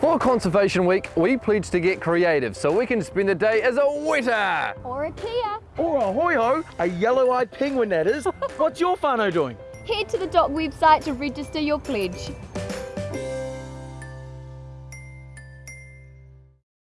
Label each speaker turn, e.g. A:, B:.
A: For Conservation Week, we pledge to get creative so we can spend the day as a weta.
B: Or a kea.
C: Or a hoiho, a yellow-eyed penguin that is. What's your whānau doing?
B: Head to the DOC website to register your pledge.